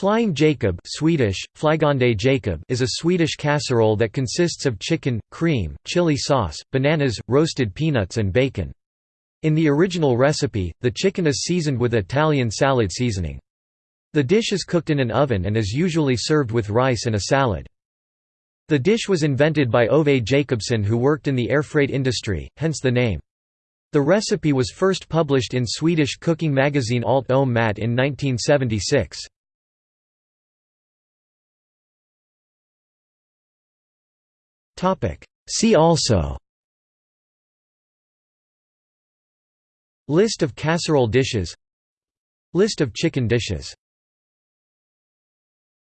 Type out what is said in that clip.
Flying Jacob Swedish, Jacob is a Swedish casserole that consists of chicken, cream, chili sauce, bananas, roasted peanuts and bacon. In the original recipe, the chicken is seasoned with Italian salad seasoning. The dish is cooked in an oven and is usually served with rice and a salad. The dish was invented by Ove Jacobsson who worked in the air freight industry, hence the name. The recipe was first published in Swedish cooking magazine Allt om mat in 1976. See also. List of casserole dishes. List of chicken dishes